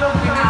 kamu